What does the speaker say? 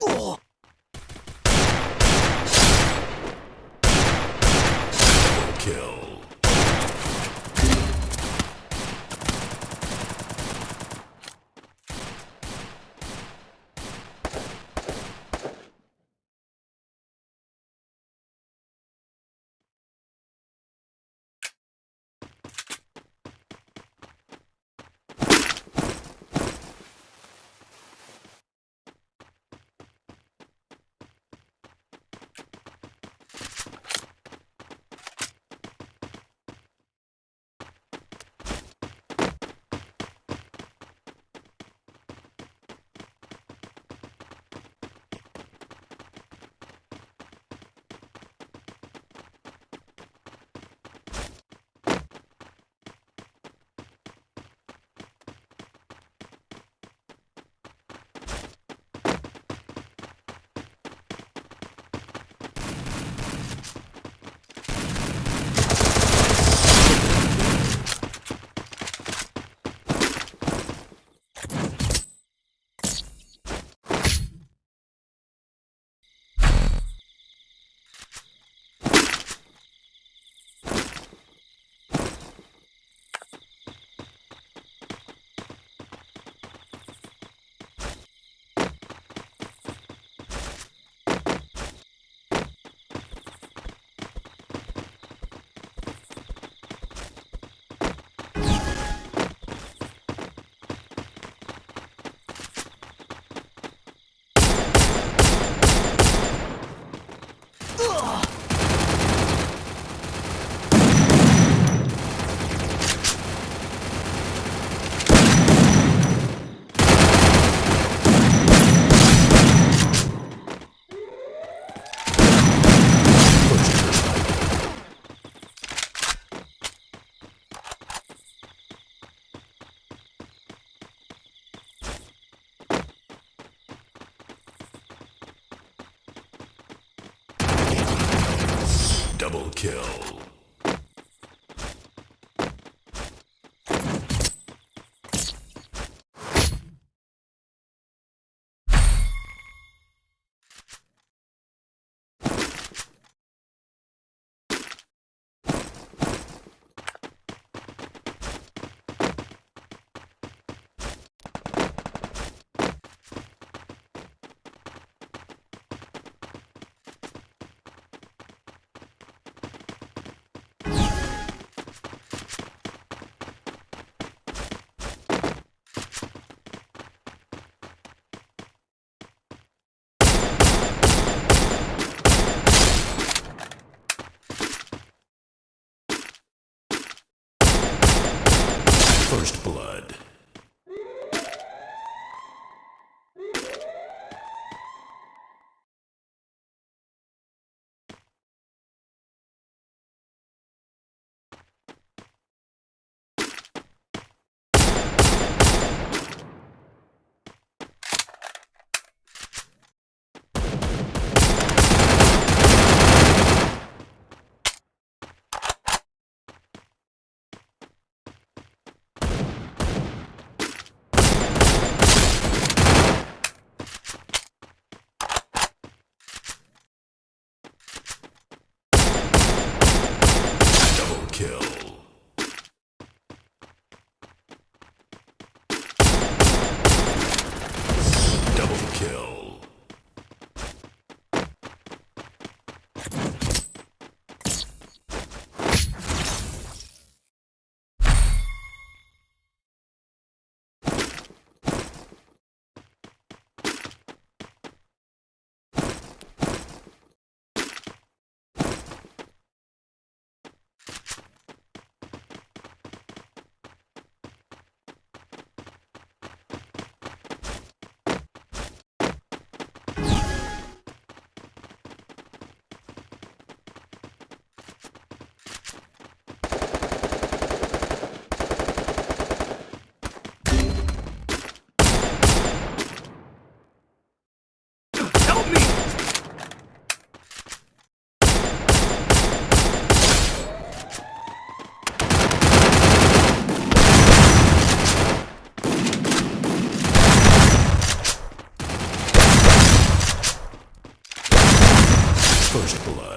Double kill. Double kill. First blood.